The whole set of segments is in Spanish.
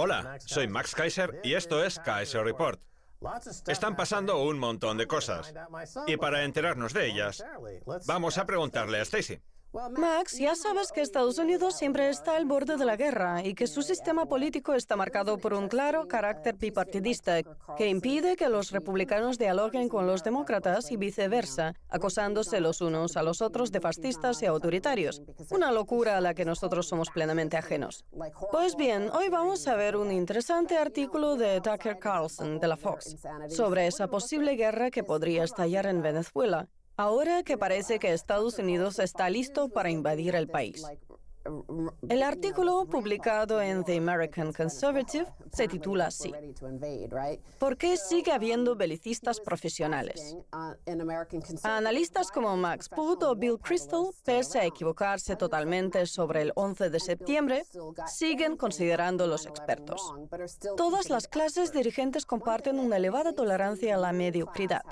Hola, soy Max Kaiser y esto es Kaiser Report. Están pasando un montón de cosas. Y para enterarnos de ellas, vamos a preguntarle a Stacy. Max, ya sabes que Estados Unidos siempre está al borde de la guerra y que su sistema político está marcado por un claro carácter bipartidista que impide que los republicanos dialoguen con los demócratas y viceversa, acosándose los unos a los otros de fascistas y autoritarios. Una locura a la que nosotros somos plenamente ajenos. Pues bien, hoy vamos a ver un interesante artículo de Tucker Carlson de la Fox sobre esa posible guerra que podría estallar en Venezuela Ahora que parece que Estados Unidos está listo para invadir el país. El artículo publicado en The American Conservative se titula así. ¿Por qué sigue habiendo belicistas profesionales? Analistas como Max Boot o Bill Crystal, pese a equivocarse totalmente sobre el 11 de septiembre, siguen considerando los expertos. Todas las clases dirigentes comparten una elevada tolerancia a la mediocridad.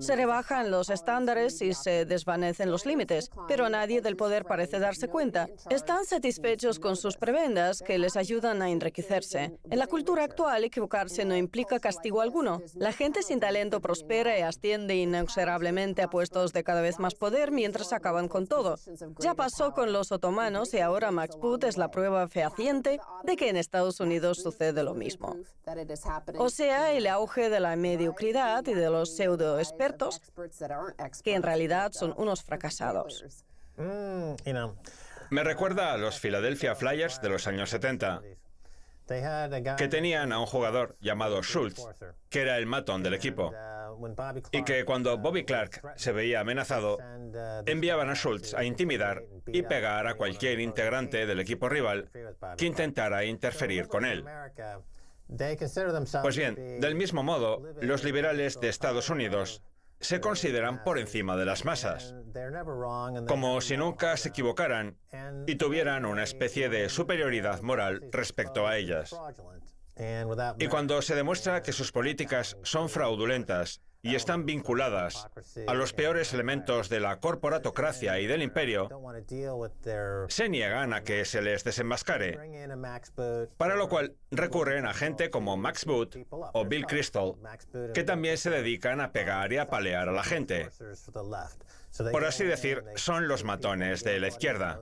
Se rebajan los estándares y se desvanecen los límites, pero nadie del poder parece darse cuenta están satisfechos con sus prebendas que les ayudan a enriquecerse. En la cultura actual, equivocarse no implica castigo alguno. La gente sin talento prospera y asciende inexorablemente a puestos de cada vez más poder mientras acaban con todo. Ya pasó con los otomanos y ahora Max Boot es la prueba fehaciente de que en Estados Unidos sucede lo mismo. O sea, el auge de la mediocridad y de los pseudo-expertos, que en realidad son unos fracasados. Mm, Me recuerda a los Philadelphia Flyers de los años 70, que tenían a un jugador llamado Schultz, que era el matón del equipo, y que cuando Bobby Clark se veía amenazado, enviaban a Schultz a intimidar y pegar a cualquier integrante del equipo rival que intentara interferir con él. Pues bien, del mismo modo, los liberales de Estados Unidos se consideran por encima de las masas, como si nunca se equivocaran y tuvieran una especie de superioridad moral respecto a ellas. Y cuando se demuestra que sus políticas son fraudulentas y están vinculadas a los peores elementos de la corporatocracia y del imperio, se niegan a que se les desenmascare, para lo cual recurren a gente como Max Boot o Bill Crystal, que también se dedican a pegar y a palear a la gente. Por así decir, son los matones de la izquierda.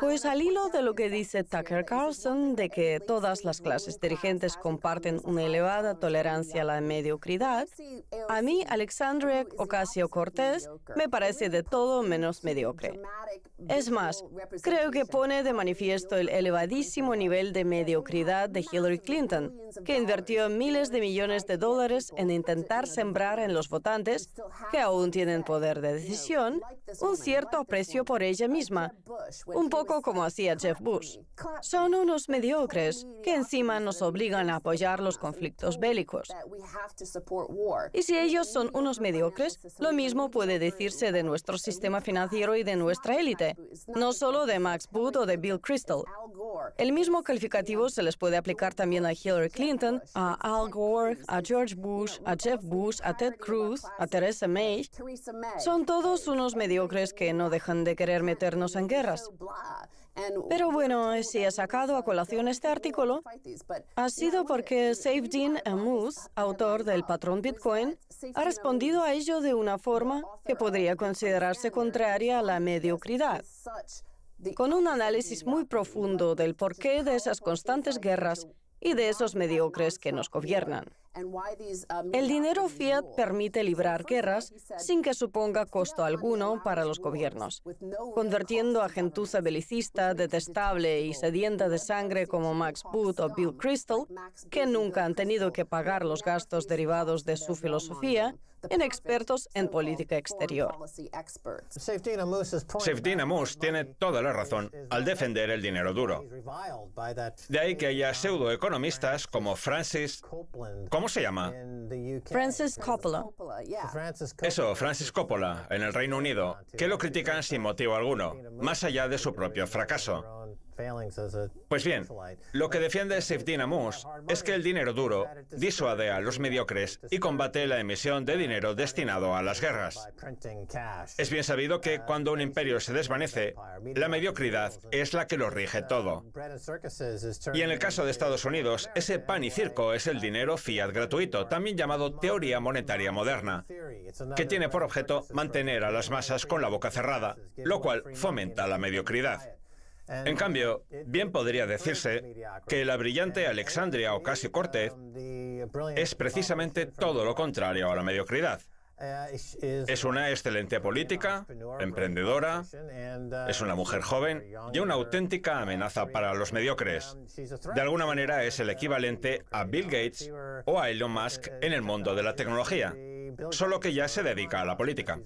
Pues al hilo de lo que dice Tucker Carlson, de que todas las clases dirigentes comparten una elevada tolerancia a la mediocridad, a mí Alexandria Ocasio-Cortez me parece de todo menos mediocre. Es más, creo que pone de manifiesto el elevadísimo nivel de mediocridad de Hillary Clinton, que invirtió miles de millones de dólares en intentar sembrar en los votantes, que aún tienen poder de decisión, un cierto aprecio por ella misma, un poco como hacía Jeff Bush. Son unos mediocres que encima nos obligan a apoyar los conflictos bélicos. Y si ellos son unos mediocres, lo mismo puede decirse de nuestro sistema financiero y de nuestra élite, no solo de Max Boot o de Bill Crystal. El mismo calificativo se les puede aplicar también a Hillary Clinton, a Al Gore, a George Bush, a Jeff Bush, a Ted Cruz, a Theresa May. Son todos unos mediocres que no dejan de querer meternos en guerras. Pero bueno, si he sacado a colación este artículo, ha sido porque Saifedean Ammous, autor del patrón Bitcoin, ha respondido a ello de una forma que podría considerarse contraria a la mediocridad con un análisis muy profundo del porqué de esas constantes guerras y de esos mediocres que nos gobiernan. El dinero fiat permite librar guerras sin que suponga costo alguno para los gobiernos, convirtiendo a gentuza belicista, detestable y sedienta de sangre como Max Boot o Bill Crystal, que nunca han tenido que pagar los gastos derivados de su filosofía, en expertos en política exterior. Sefdin Amus tiene toda la razón al defender el dinero duro. De ahí que haya pseudoeconomistas como Francis, ¿Cómo se llama? Francis Coppola. Eso, Francis Coppola, en el Reino Unido, que lo critican sin motivo alguno, más allá de su propio fracaso. Pues bien, lo que defiende Safedin Amus es que el dinero duro disuade a los mediocres y combate la emisión de dinero destinado a las guerras. Es bien sabido que cuando un imperio se desvanece, la mediocridad es la que lo rige todo. Y en el caso de Estados Unidos, ese pan y circo es el dinero fiat gratuito, también llamado teoría monetaria moderna, que tiene por objeto mantener a las masas con la boca cerrada, lo cual fomenta la mediocridad. En cambio, bien podría decirse que la brillante Alexandria Ocasio-Cortez es precisamente todo lo contrario a la mediocridad. Es una excelente política, emprendedora, es una mujer joven y una auténtica amenaza para los mediocres. De alguna manera es el equivalente a Bill Gates o a Elon Musk en el mundo de la tecnología, solo que ya se dedica a la política.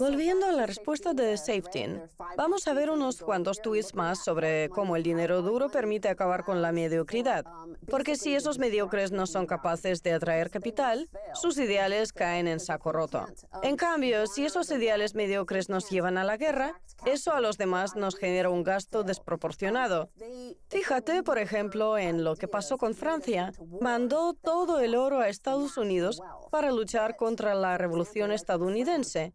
Volviendo a la respuesta de Safety, vamos a ver unos cuantos tweets más sobre cómo el dinero duro permite acabar con la mediocridad. Porque si esos mediocres no son capaces de atraer capital, sus ideales caen en saco roto. En cambio, si esos ideales mediocres nos llevan a la guerra, eso a los demás nos genera un gasto desproporcionado. Fíjate, por ejemplo, en lo que pasó con Francia. Mandó todo el oro a Estados Unidos para luchar contra la revolución estadounidense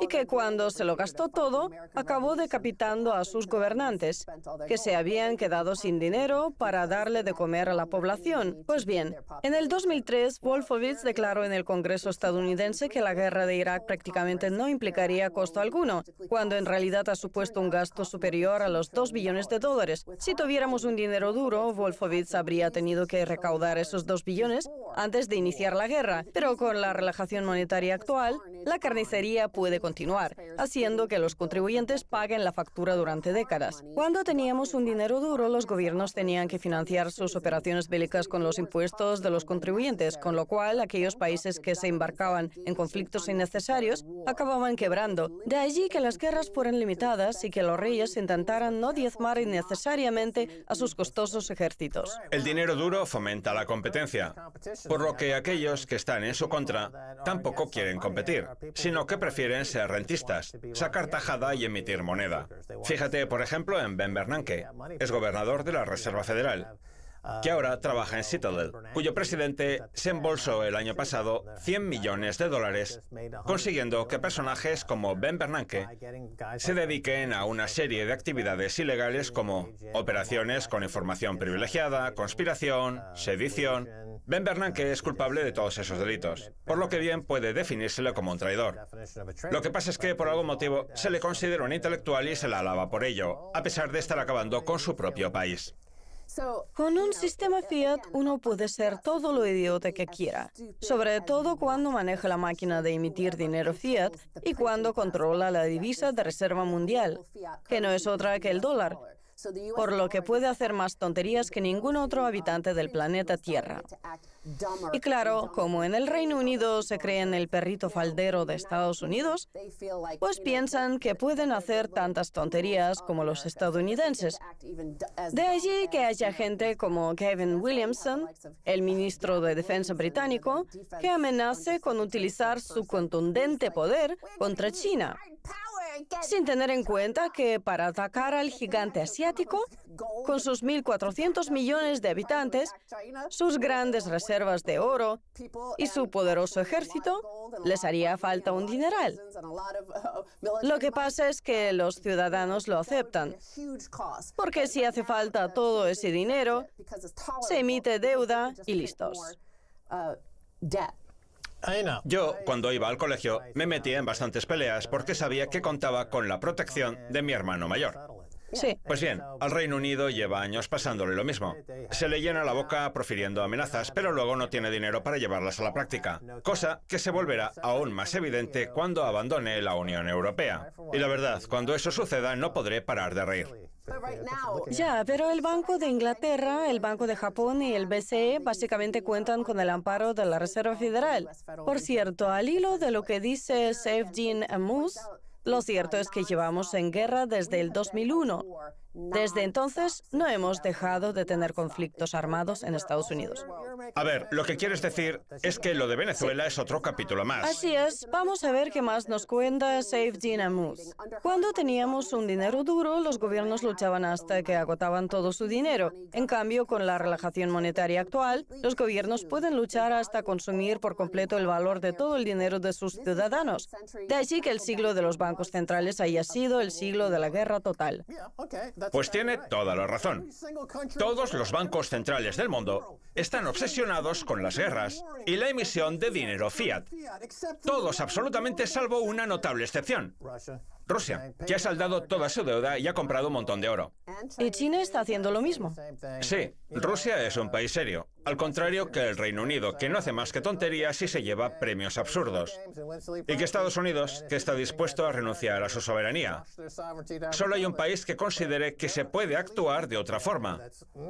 y que cuando se lo gastó todo, acabó decapitando a sus gobernantes, que se habían quedado sin dinero para darle de comer a la población. Pues bien, en el 2003, Wolfowitz declaró en el Congreso estadounidense que la guerra de Irak prácticamente no implicaría costo alguno, cuando en realidad ha supuesto un gasto superior a los 2 billones de dólares. Si tuviéramos un dinero duro, Wolfowitz habría tenido que recaudar esos 2 billones antes de iniciar la guerra, pero con la relajación monetaria actual, la carnicería puede continuar, haciendo que los contribuyentes paguen la factura durante décadas. Cuando teníamos un dinero duro, los gobiernos tenían que financiar sus operaciones bélicas con los impuestos de los contribuyentes, con lo cual aquellos países que se embarcaban en conflictos innecesarios acababan quebrando. De allí que las guerras fueran limitadas y que los reyes intentaran no diezmar innecesariamente a sus costosos ejércitos. El dinero duro fomenta la competencia, por lo que aquellos que están en su contra tampoco quieren competir, sino que prefieren ser rentistas, sacar tajada y emitir moneda. Fíjate, por ejemplo, en Ben Bernanke, es gobernador de la Reserva Federal que ahora trabaja en Citadel, cuyo presidente se embolsó el año pasado 100 millones de dólares, consiguiendo que personajes como Ben Bernanke se dediquen a una serie de actividades ilegales como operaciones con información privilegiada, conspiración, sedición, Ben Bernanke es culpable de todos esos delitos, por lo que bien puede definírsele como un traidor. Lo que pasa es que por algún motivo se le considera un intelectual y se la alaba por ello, a pesar de estar acabando con su propio país. Con un sistema fiat uno puede ser todo lo idiota que quiera, sobre todo cuando maneja la máquina de emitir dinero fiat y cuando controla la divisa de reserva mundial, que no es otra que el dólar por lo que puede hacer más tonterías que ningún otro habitante del planeta Tierra. Y claro, como en el Reino Unido se creen el perrito faldero de Estados Unidos, pues piensan que pueden hacer tantas tonterías como los estadounidenses. De allí que haya gente como Kevin Williamson, el ministro de Defensa británico, que amenace con utilizar su contundente poder contra China sin tener en cuenta que para atacar al gigante asiático, con sus 1.400 millones de habitantes, sus grandes reservas de oro y su poderoso ejército, les haría falta un dineral. Lo que pasa es que los ciudadanos lo aceptan, porque si hace falta todo ese dinero, se emite deuda y listos. Yo, cuando iba al colegio, me metía en bastantes peleas porque sabía que contaba con la protección de mi hermano mayor. Sí. Pues bien, al Reino Unido lleva años pasándole lo mismo. Se le llena la boca profiriendo amenazas, pero luego no tiene dinero para llevarlas a la práctica, cosa que se volverá aún más evidente cuando abandone la Unión Europea. Y la verdad, cuando eso suceda no podré parar de reír. Ya, pero el Banco de Inglaterra, el Banco de Japón y el BCE básicamente cuentan con el amparo de la Reserva Federal. Por cierto, al hilo de lo que dice Sefjin Amus, lo cierto es que llevamos en guerra desde el 2001 Desde entonces, no hemos dejado de tener conflictos armados en Estados Unidos. A ver, lo que quieres decir es que lo de Venezuela es otro capítulo más. Así es. Vamos a ver qué más nos cuenta Save Gina Moose. Cuando teníamos un dinero duro, los gobiernos luchaban hasta que agotaban todo su dinero. En cambio, con la relajación monetaria actual, los gobiernos pueden luchar hasta consumir por completo el valor de todo el dinero de sus ciudadanos. De allí que el siglo de los bancos centrales haya sido el siglo de la guerra total. Pues tiene toda la razón. Todos los bancos centrales del mundo están obsesionados con las guerras y la emisión de dinero fiat. Todos absolutamente salvo una notable excepción. Rusia, que ha saldado toda su deuda y ha comprado un montón de oro. Y China está haciendo lo mismo. Sí, Rusia es un país serio, al contrario que el Reino Unido, que no hace más que tonterías y se lleva premios absurdos. Y que Estados Unidos, que está dispuesto a renunciar a su soberanía. Solo hay un país que considere que se puede actuar de otra forma.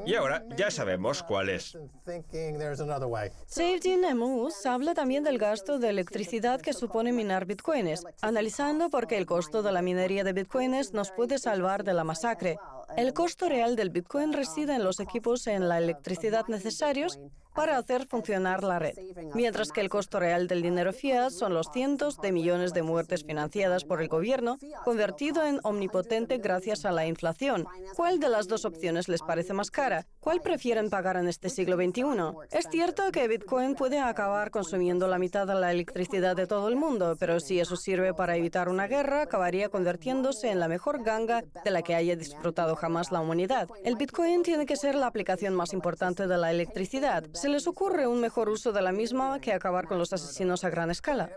Y ahora ya sabemos cuál es. Safety Nemus habla también del gasto de electricidad que supone minar bitcoins, analizando por qué el costo la minería de bitcoins nos puede salvar de la masacre. El costo real del bitcoin reside en los equipos en la electricidad necesarios para hacer funcionar la red, mientras que el costo real del dinero fiat son los cientos de millones de muertes financiadas por el gobierno, convertido en omnipotente gracias a la inflación. ¿Cuál de las dos opciones les parece más cara? ¿Cuál prefieren pagar en este siglo XXI? Es cierto que Bitcoin puede acabar consumiendo la mitad de la electricidad de todo el mundo, pero si eso sirve para evitar una guerra, acabaría convirtiéndose en la mejor ganga de la que haya disfrutado jamás la humanidad. El Bitcoin tiene que ser la aplicación más importante de la electricidad se les ocurre un mejor uso de la misma que acabar con los asesinos a gran escala.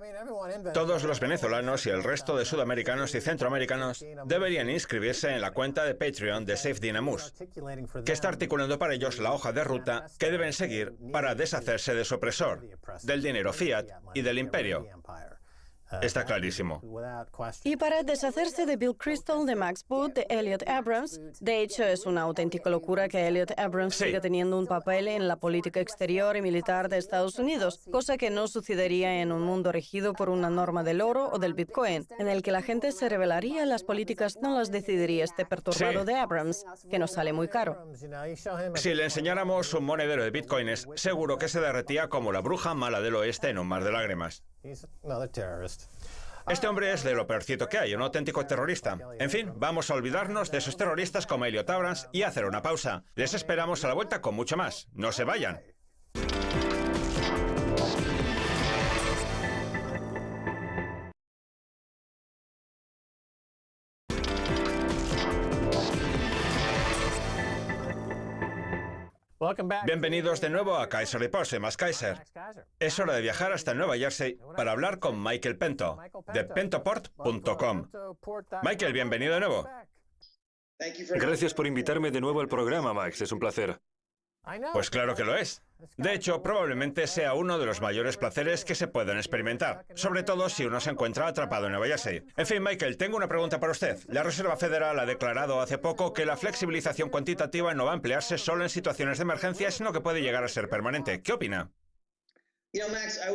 Todos los venezolanos y el resto de sudamericanos y centroamericanos deberían inscribirse en la cuenta de Patreon de Safe Dynamus, que está articulando para ellos la hoja de ruta que deben seguir para deshacerse de su opresor, del dinero fiat y del imperio. Está clarísimo. Y para deshacerse de Bill Crystal, de Max Boot, de Elliot Abrams, de hecho es una auténtica locura que Elliot Abrams siga teniendo un papel en la política exterior y militar de Estados Unidos, cosa que no sucedería en un mundo regido por una norma del oro o del Bitcoin, en el que la gente se rebelaría, las políticas no las decidiría este perturbado de Abrams, que nos sale muy caro. Si le enseñáramos un monedero de Bitcoins, seguro que se derretía como la bruja mala del oeste en un mar de lágrimas. Este hombre es de lo peorcito que hay, un auténtico terrorista. En fin, vamos a olvidarnos de esos terroristas como Elliot Abrams y hacer una pausa. Les esperamos a la vuelta con mucho más. No se vayan. Bienvenidos de nuevo a Kaiser Report, más Kaiser. Es hora de viajar hasta Nueva Jersey para hablar con Michael Pento, de pentoport.com. Michael, bienvenido de nuevo. Gracias por invitarme de nuevo al programa, Max. Es un placer. Pues claro que lo es. De hecho, probablemente sea uno de los mayores placeres que se puedan experimentar, sobre todo si uno se encuentra atrapado en Nueva Jersey. En fin, Michael, tengo una pregunta para usted. La Reserva Federal ha declarado hace poco que la flexibilización cuantitativa no va a emplearse solo en situaciones de emergencia, sino que puede llegar a ser permanente. ¿Qué opina?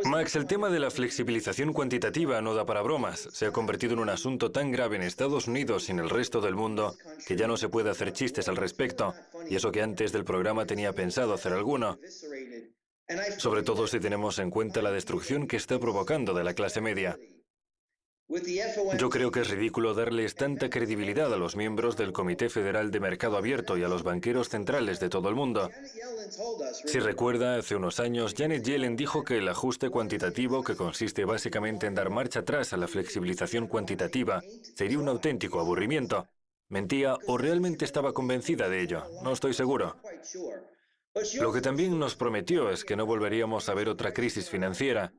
Max, el tema de la flexibilización cuantitativa no da para bromas. Se ha convertido en un asunto tan grave en Estados Unidos y en el resto del mundo que ya no se puede hacer chistes al respecto. Y eso que antes del programa tenía pensado hacer alguno. Sobre todo si tenemos en cuenta la destrucción que está provocando de la clase media. Yo creo que es ridículo darles tanta credibilidad a los miembros del Comité Federal de Mercado Abierto y a los banqueros centrales de todo el mundo. Si recuerda, hace unos años Janet Yellen dijo que el ajuste cuantitativo, que consiste básicamente en dar marcha atrás a la flexibilización cuantitativa, sería un auténtico aburrimiento. Mentía o realmente estaba convencida de ello, no estoy seguro. Lo que también nos prometió es que no volveríamos a ver otra crisis financiera,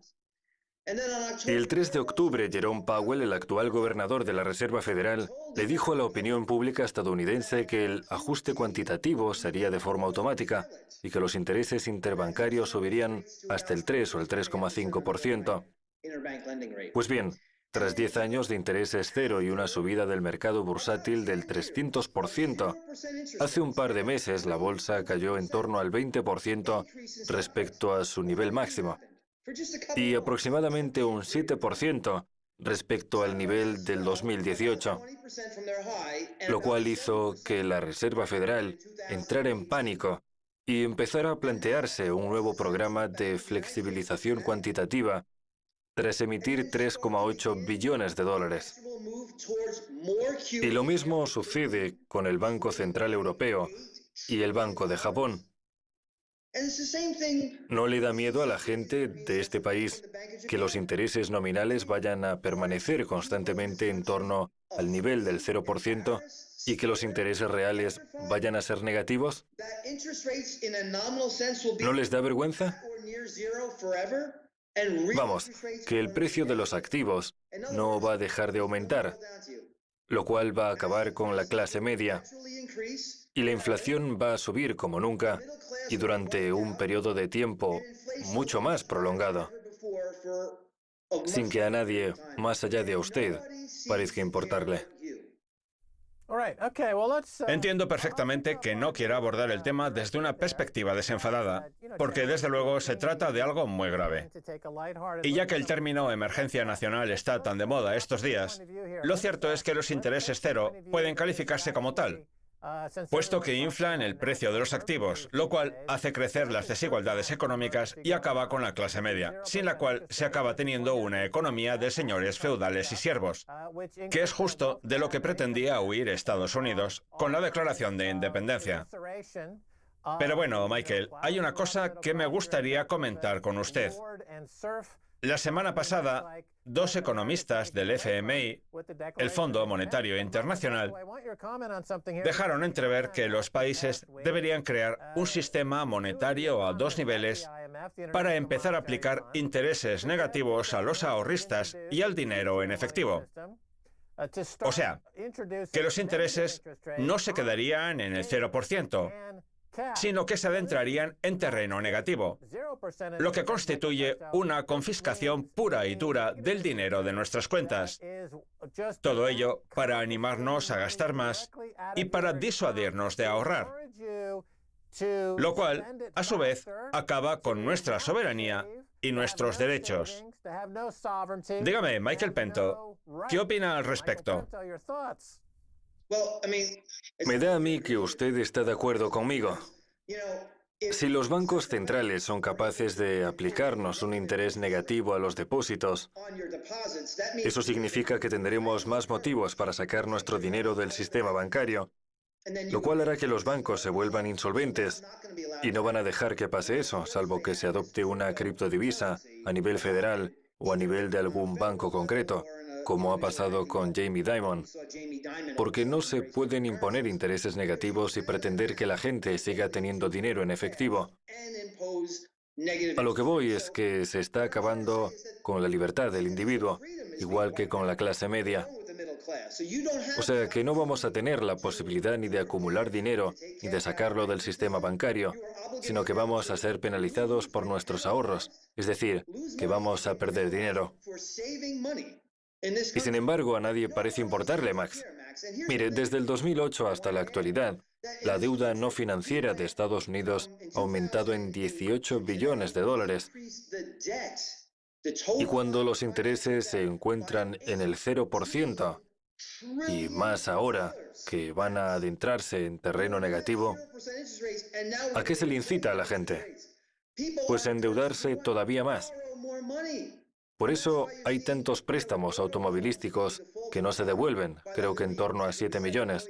el 3 de octubre, Jerome Powell, el actual gobernador de la Reserva Federal, le dijo a la opinión pública estadounidense que el ajuste cuantitativo sería de forma automática y que los intereses interbancarios subirían hasta el 3 o el 3,5%. Pues bien, tras 10 años de intereses cero y una subida del mercado bursátil del 300%, hace un par de meses la bolsa cayó en torno al 20% respecto a su nivel máximo y aproximadamente un 7% respecto al nivel del 2018, lo cual hizo que la Reserva Federal entrara en pánico y empezara a plantearse un nuevo programa de flexibilización cuantitativa tras emitir 3,8 billones de dólares. Y lo mismo sucede con el Banco Central Europeo y el Banco de Japón. ¿No le da miedo a la gente de este país que los intereses nominales vayan a permanecer constantemente en torno al nivel del 0% y que los intereses reales vayan a ser negativos? ¿No les da vergüenza? Vamos, que el precio de los activos no va a dejar de aumentar, lo cual va a acabar con la clase media. Y la inflación va a subir como nunca y durante un periodo de tiempo mucho más prolongado, sin que a nadie, más allá de usted, parezca importarle. Uh, Entiendo perfectamente que no quiera abordar el tema desde una perspectiva desenfadada, porque desde luego se trata de algo muy grave. Y ya que el término emergencia nacional está tan de moda estos días, lo cierto es que los intereses cero pueden calificarse como tal, puesto que infla en el precio de los activos, lo cual hace crecer las desigualdades económicas y acaba con la clase media, sin la cual se acaba teniendo una economía de señores feudales y siervos, que es justo de lo que pretendía huir Estados Unidos con la Declaración de Independencia. Pero bueno, Michael, hay una cosa que me gustaría comentar con usted. La semana pasada, dos economistas del FMI, el Fondo Monetario Internacional, dejaron entrever que los países deberían crear un sistema monetario a dos niveles para empezar a aplicar intereses negativos a los ahorristas y al dinero en efectivo. O sea, que los intereses no se quedarían en el 0%, sino que se adentrarían en terreno negativo, lo que constituye una confiscación pura y dura del dinero de nuestras cuentas. Todo ello para animarnos a gastar más y para disuadirnos de ahorrar, lo cual, a su vez, acaba con nuestra soberanía y nuestros derechos. Dígame, Michael Pento, ¿qué opina al respecto? Me da a mí que usted está de acuerdo conmigo. Si los bancos centrales son capaces de aplicarnos un interés negativo a los depósitos, eso significa que tendremos más motivos para sacar nuestro dinero del sistema bancario, lo cual hará que los bancos se vuelvan insolventes y no van a dejar que pase eso, salvo que se adopte una criptodivisa a nivel federal o a nivel de algún banco concreto como ha pasado con Jamie Dimon, porque no se pueden imponer intereses negativos y pretender que la gente siga teniendo dinero en efectivo. A lo que voy es que se está acabando con la libertad del individuo, igual que con la clase media. O sea que no vamos a tener la posibilidad ni de acumular dinero ni de sacarlo del sistema bancario, sino que vamos a ser penalizados por nuestros ahorros, es decir, que vamos a perder dinero. Y sin embargo, a nadie parece importarle, Max. Mire, desde el 2008 hasta la actualidad, la deuda no financiera de Estados Unidos ha aumentado en 18 billones de dólares. Y cuando los intereses se encuentran en el 0%, y más ahora que van a adentrarse en terreno negativo, ¿a qué se le incita a la gente? Pues a endeudarse todavía más. Por eso hay tantos préstamos automovilísticos que no se devuelven, creo que en torno a 7 millones.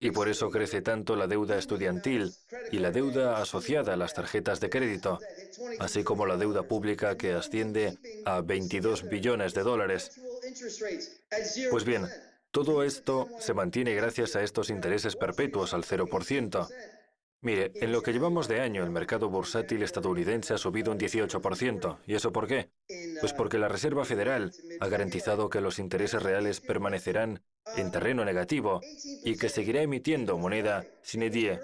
Y por eso crece tanto la deuda estudiantil y la deuda asociada a las tarjetas de crédito, así como la deuda pública que asciende a 22 billones de dólares. Pues bien, todo esto se mantiene gracias a estos intereses perpetuos al 0%, Mire, en lo que llevamos de año, el mercado bursátil estadounidense ha subido un 18%. ¿Y eso por qué? Pues porque la Reserva Federal ha garantizado que los intereses reales permanecerán en terreno negativo y que seguirá emitiendo moneda sin die.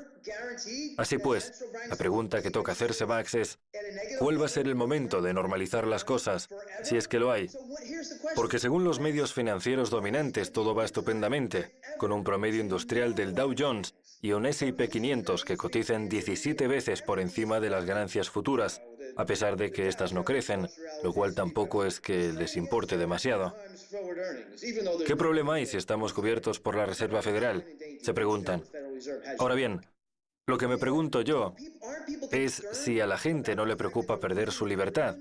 Así pues, la pregunta que toca hacerse, Max, es ¿cuál va a ser el momento de normalizar las cosas, si es que lo hay? Porque según los medios financieros dominantes todo va estupendamente, con un promedio industrial del Dow Jones y un S&P 500 que cotizan 17 veces por encima de las ganancias futuras, a pesar de que éstas no crecen, lo cual tampoco es que les importe demasiado. ¿Qué problema hay si estamos cubiertos por la Reserva Federal? Se preguntan. Ahora bien, lo que me pregunto yo es si a la gente no le preocupa perder su libertad.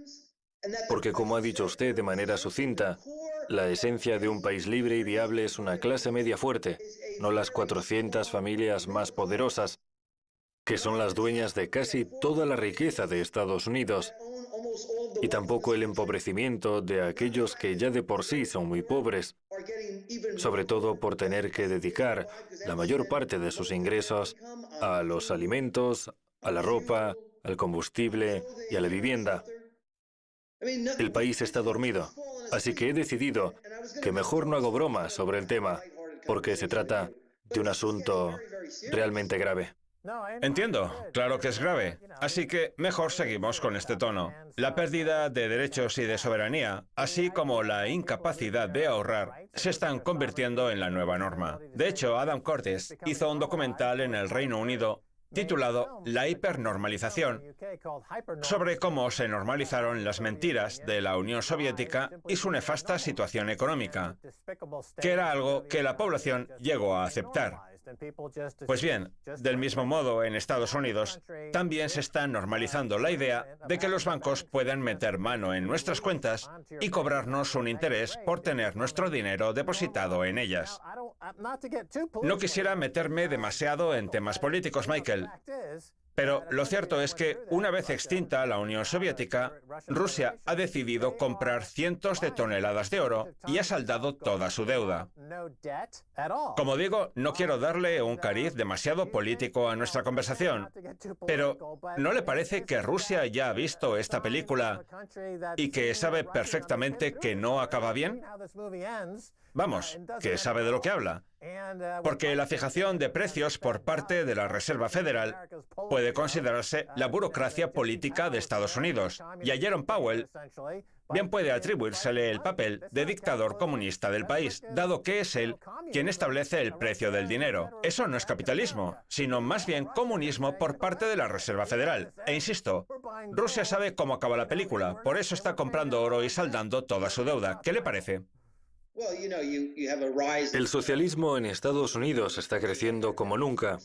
Porque como ha dicho usted de manera sucinta, la esencia de un país libre y viable es una clase media fuerte, no las 400 familias más poderosas, que son las dueñas de casi toda la riqueza de Estados Unidos, y tampoco el empobrecimiento de aquellos que ya de por sí son muy pobres, sobre todo por tener que dedicar la mayor parte de sus ingresos a los alimentos, a la ropa, al combustible y a la vivienda. El país está dormido, así que he decidido que mejor no hago bromas sobre el tema, porque se trata de un asunto realmente grave. Entiendo, claro que es grave. Así que mejor seguimos con este tono. La pérdida de derechos y de soberanía, así como la incapacidad de ahorrar, se están convirtiendo en la nueva norma. De hecho, Adam Curtis hizo un documental en el Reino Unido titulado La hipernormalización, sobre cómo se normalizaron las mentiras de la Unión Soviética y su nefasta situación económica, que era algo que la población llegó a aceptar. Pues bien, del mismo modo, en Estados Unidos también se está normalizando la idea de que los bancos pueden meter mano en nuestras cuentas y cobrarnos un interés por tener nuestro dinero depositado en ellas. No quisiera meterme demasiado en temas políticos, Michael, pero lo cierto es que, una vez extinta la Unión Soviética, Rusia ha decidido comprar cientos de toneladas de oro y ha saldado toda su deuda. Como digo, no quiero darle un cariz demasiado político a nuestra conversación, pero ¿no le parece que Rusia ya ha visto esta película y que sabe perfectamente que no acaba bien? Vamos, que sabe de lo que habla. Porque la fijación de precios por parte de la Reserva Federal puede considerarse la burocracia política de Estados Unidos. Y a Jerome Powell bien puede atribuírsele el papel de dictador comunista del país, dado que es él quien establece el precio del dinero. Eso no es capitalismo, sino más bien comunismo por parte de la Reserva Federal. E insisto, Rusia sabe cómo acaba la película, por eso está comprando oro y saldando toda su deuda. ¿Qué le parece? El socialismo en Estados Unidos está creciendo como nunca,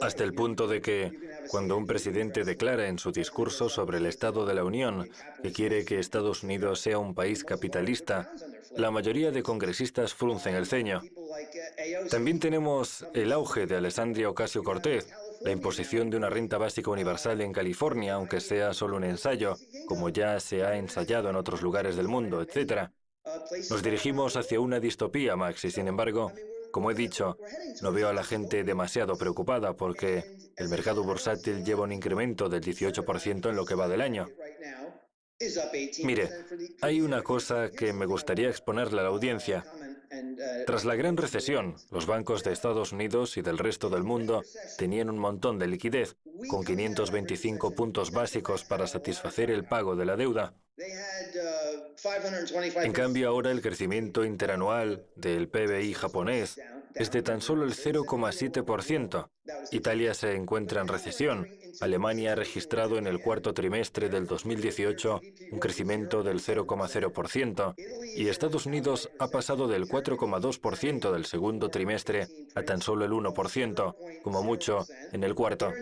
hasta el punto de que, cuando un presidente declara en su discurso sobre el Estado de la Unión que quiere que Estados Unidos sea un país capitalista, la mayoría de congresistas fruncen el ceño. También tenemos el auge de Alessandria Ocasio-Cortez, la imposición de una renta básica universal en California, aunque sea solo un ensayo, como ya se ha ensayado en otros lugares del mundo, etc. Nos dirigimos hacia una distopía, Max, y sin embargo, como he dicho, no veo a la gente demasiado preocupada porque el mercado bursátil lleva un incremento del 18% en lo que va del año. Mire, hay una cosa que me gustaría exponerle a la audiencia. Tras la gran recesión, los bancos de Estados Unidos y del resto del mundo tenían un montón de liquidez, con 525 puntos básicos para satisfacer el pago de la deuda. En cambio, ahora el crecimiento interanual del PBI japonés es de tan solo el 0,7%. Italia se encuentra en recesión. Alemania ha registrado en el cuarto trimestre del 2018 un crecimiento del 0,0% y Estados Unidos ha pasado del 4,2% del segundo trimestre a tan solo el 1%, como mucho en el cuarto.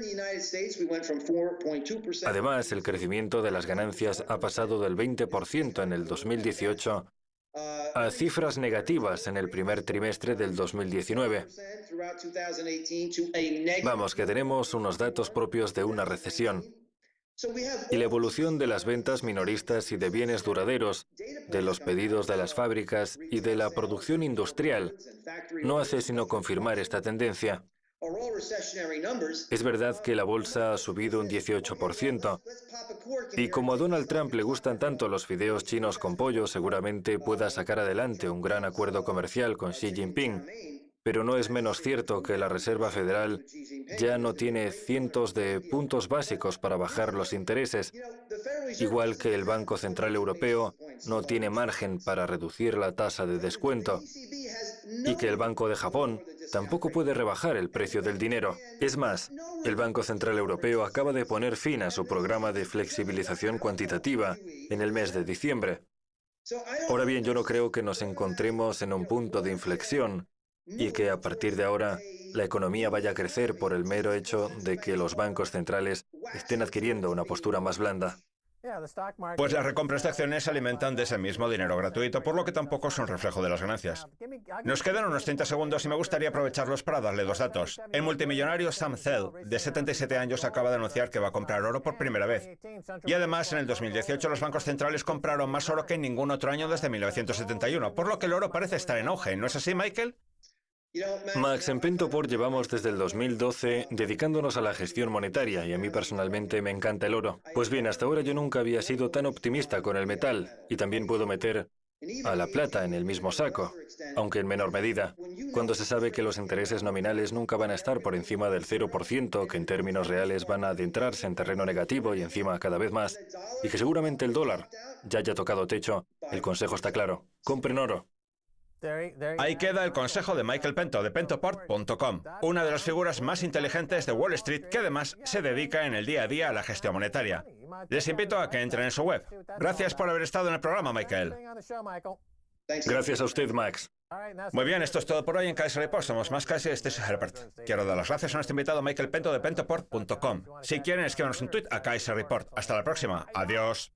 Además, el crecimiento de las ganancias ha pasado del 20% en el 2018 a cifras negativas en el primer trimestre del 2019. Vamos, que tenemos unos datos propios de una recesión. Y la evolución de las ventas minoristas y de bienes duraderos, de los pedidos de las fábricas y de la producción industrial no hace sino confirmar esta tendencia. Es verdad que la bolsa ha subido un 18%. Y como a Donald Trump le gustan tanto los fideos chinos con pollo, seguramente pueda sacar adelante un gran acuerdo comercial con Xi Jinping. Pero no es menos cierto que la Reserva Federal ya no tiene cientos de puntos básicos para bajar los intereses, igual que el Banco Central Europeo no tiene margen para reducir la tasa de descuento, y que el Banco de Japón tampoco puede rebajar el precio del dinero. Es más, el Banco Central Europeo acaba de poner fin a su programa de flexibilización cuantitativa en el mes de diciembre. Ahora bien, yo no creo que nos encontremos en un punto de inflexión y que a partir de ahora la economía vaya a crecer por el mero hecho de que los bancos centrales estén adquiriendo una postura más blanda. Pues las recompras de acciones se alimentan de ese mismo dinero gratuito, por lo que tampoco son reflejo de las ganancias. Nos quedan unos 30 segundos y me gustaría aprovecharlos para darle dos datos. El multimillonario Sam Zell, de 77 años, acaba de anunciar que va a comprar oro por primera vez. Y además, en el 2018 los bancos centrales compraron más oro que en ningún otro año desde 1971, por lo que el oro parece estar en auge. ¿No es así, Michael? Max, en Pentoport llevamos desde el 2012 dedicándonos a la gestión monetaria y a mí personalmente me encanta el oro. Pues bien, hasta ahora yo nunca había sido tan optimista con el metal y también puedo meter a la plata en el mismo saco, aunque en menor medida, cuando se sabe que los intereses nominales nunca van a estar por encima del 0%, que en términos reales van a adentrarse en terreno negativo y encima cada vez más, y que seguramente el dólar ya haya tocado techo, el consejo está claro, compren oro. Ahí queda el consejo de Michael Pento de pentoport.com, una de las figuras más inteligentes de Wall Street que además se dedica en el día a día a la gestión monetaria. Les invito a que entren en su web. Gracias por haber estado en el programa, Michael. Gracias a usted, Max. Muy bien, esto es todo por hoy en Kaiser Report. Somos más Kaiser, este es Herbert. Quiero dar las gracias a nuestro invitado Michael Pento de pentoport.com. Si quieren, escríbanos un tweet a Kaiser Report. Hasta la próxima. Adiós.